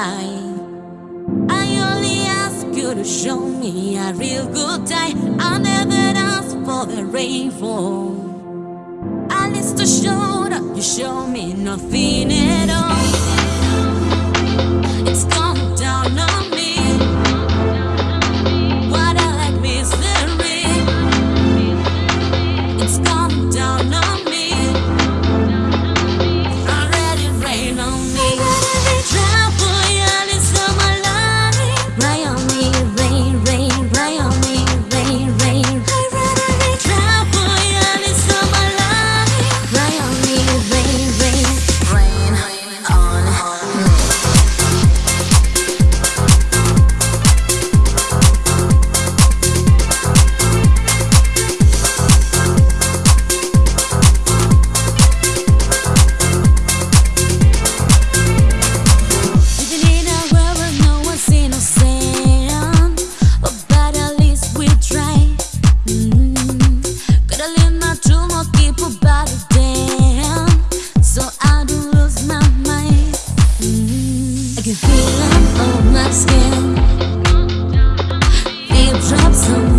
I only ask you to show me a real good day. I never ask for the rainfall. At least to show that you show me nothing. feeling on my skin. Feel drops on